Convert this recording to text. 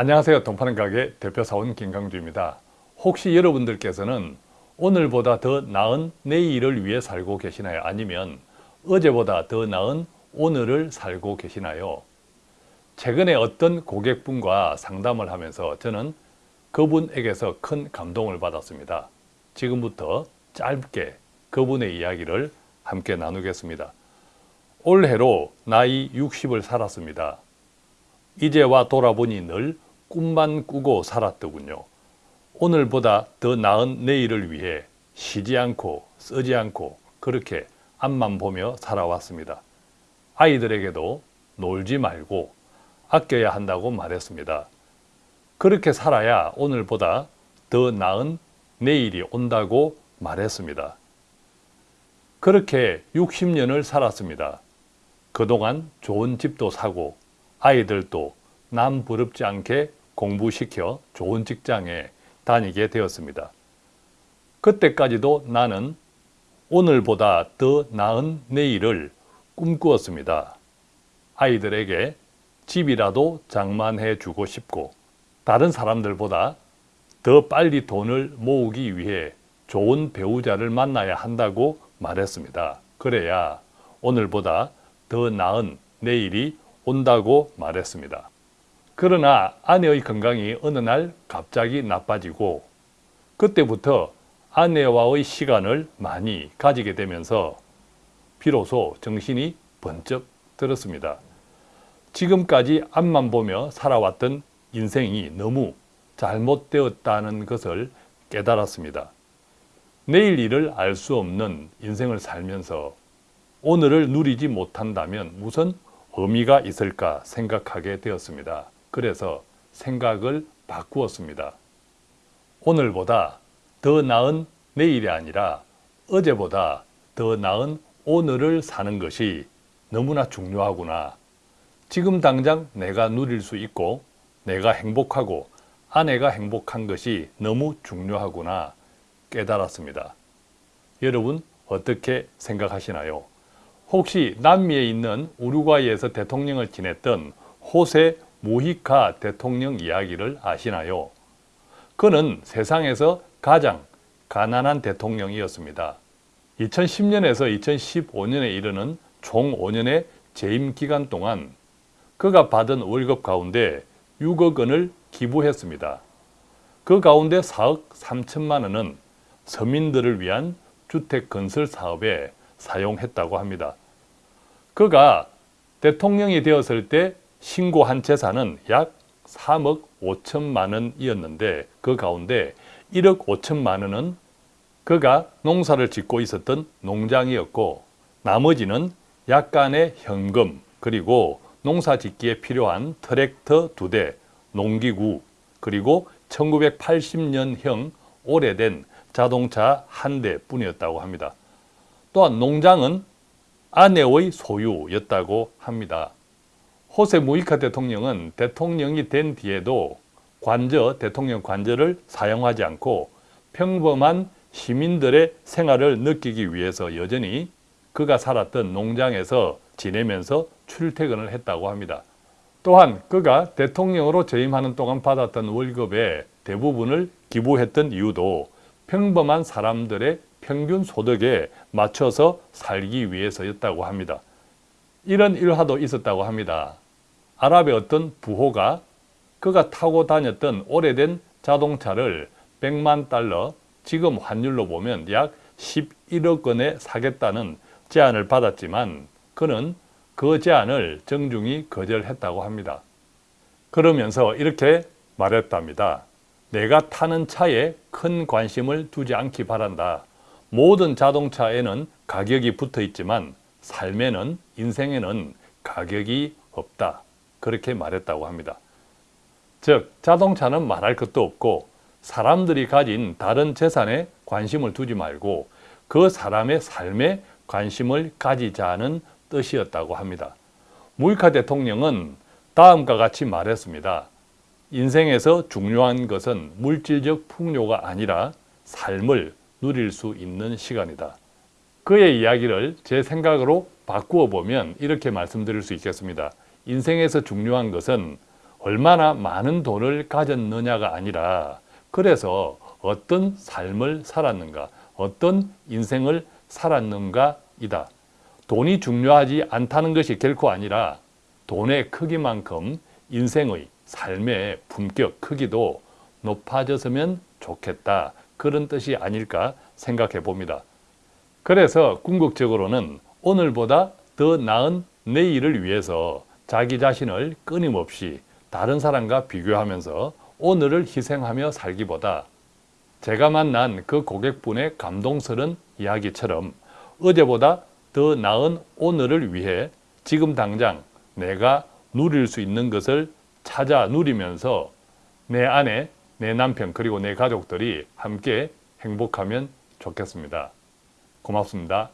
안녕하세요. 돈 파는 가게 대표사원 김강주입니다. 혹시 여러분들께서는 오늘보다 더 나은 내일을 위해 살고 계시나요? 아니면 어제보다 더 나은 오늘을 살고 계시나요? 최근에 어떤 고객분과 상담을 하면서 저는 그분에게서 큰 감동을 받았습니다. 지금부터 짧게 그분의 이야기를 함께 나누겠습니다. 올해로 나이 60을 살았습니다. 이제와 돌아보니 늘 꿈만 꾸고 살았더군요. 오늘보다 더 나은 내일을 위해 쉬지 않고 쓰지 않고 그렇게 앞만 보며 살아왔습니다. 아이들에게도 놀지 말고 아껴야 한다고 말했습니다. 그렇게 살아야 오늘보다 더 나은 내일이 온다고 말했습니다. 그렇게 60년을 살았습니다. 그동안 좋은 집도 사고 아이들도 남 부럽지 않게 공부시켜 좋은 직장에 다니게 되었습니다. 그때까지도 나는 오늘보다 더 나은 내일을 꿈꾸었습니다. 아이들에게 집이라도 장만해 주고 싶고 다른 사람들보다 더 빨리 돈을 모으기 위해 좋은 배우자를 만나야 한다고 말했습니다. 그래야 오늘보다 더 나은 내일이 온다고 말했습니다. 그러나 아내의 건강이 어느 날 갑자기 나빠지고 그때부터 아내와의 시간을 많이 가지게 되면서 비로소 정신이 번쩍 들었습니다. 지금까지 앞만 보며 살아왔던 인생이 너무 잘못되었다는 것을 깨달았습니다. 내일 일을 알 수 없는 인생을 살면서 오늘을 누리지 못한다면 무슨 의미가 있을까 생각하게 되었습니다. 그래서 생각을 바꾸었습니다. 오늘보다 더 나은 내일이 아니라 어제보다 더 나은 오늘을 사는 것이 너무나 중요하구나. 지금 당장 내가 누릴 수 있고 내가 행복하고 아내가 행복한 것이 너무 중요하구나 깨달았습니다. 여러분 어떻게 생각하시나요? 혹시 남미에 있는 우루과이에서 대통령을 지냈던 호세 무히카 대통령 이야기를 아시나요? 그는 세상에서 가장 가난한 대통령이었습니다. 2010년에서 2015년에 이르는 총 5년의 재임 기간 동안 그가 받은 월급 가운데 6억 원을 기부했습니다. 그 가운데 4억 3천만 원은 서민들을 위한 주택 건설 사업에 사용했다고 합니다. 그가 대통령이 되었을 때 신고한 재산은 약 3억 5천만 원이었는데 그 가운데 1억 5천만 원은 그가 농사를 짓고 있었던 농장이었고 나머지는 약간의 현금 그리고 농사 짓기에 필요한 트랙터 두 대, 농기구 그리고 1980년형 오래된 자동차 한 대뿐이었다고 합니다. 또한 농장은 아내의 소유였다고 합니다. 호세 무이카 대통령은 대통령이 된 뒤에도 관저, 대통령 관저를 사용하지 않고 평범한 시민들의 생활을 느끼기 위해서 여전히 그가 살았던 농장에서 지내면서 출퇴근을 했다고 합니다. 또한 그가 대통령으로 재임하는 동안 받았던 월급의 대부분을 기부했던 이유도 평범한 사람들의 평균 소득에 맞춰서 살기 위해서였다고 합니다. 이런 일화도 있었다고 합니다. 아랍의 어떤 부호가 그가 타고 다녔던 오래된 자동차를 100만 달러, 지금 환율로 보면 약 11억 원에 사겠다는 제안을 받았지만 그는 그 제안을 정중히 거절했다고 합니다. 그러면서 이렇게 말했답니다. 내가 타는 차에 큰 관심을 두지 않기 바란다. 모든 자동차에는 가격이 붙어 있지만 삶에는 인생에는 가격이 없다. 그렇게 말했다고 합니다. 즉 자동차는 말할 것도 없고 사람들이 가진 다른 재산에 관심을 두지 말고 그 사람의 삶에 관심을 가지자는 뜻이었다고 합니다. 무이카 대통령은 다음과 같이 말했습니다. 인생에서 중요한 것은 물질적 풍요가 아니라 삶을 누릴 수 있는 시간이다. 그의 이야기를 제 생각으로 바꾸어 보면 이렇게 말씀드릴 수 있겠습니다. 인생에서 중요한 것은 얼마나 많은 돈을 가졌느냐가 아니라 그래서 어떤 삶을 살았는가, 어떤 인생을 살았는가이다. 돈이 중요하지 않다는 것이 결코 아니라 돈의 크기만큼 인생의 삶의 품격 크기도 높아졌으면 좋겠다. 그런 뜻이 아닐까 생각해 봅니다. 그래서 궁극적으로는 오늘보다 더 나은 내일을 위해서 자기 자신을 끊임없이 다른 사람과 비교하면서 오늘을 희생하며 살기보다 제가 만난 그 고객분의 감동스런 이야기처럼 어제보다 더 나은 오늘을 위해 지금 당장 내가 누릴 수 있는 것을 찾아 누리면서 내 아내, 내 남편 그리고 내 가족들이 함께 행복하면 좋겠습니다. 고맙습니다.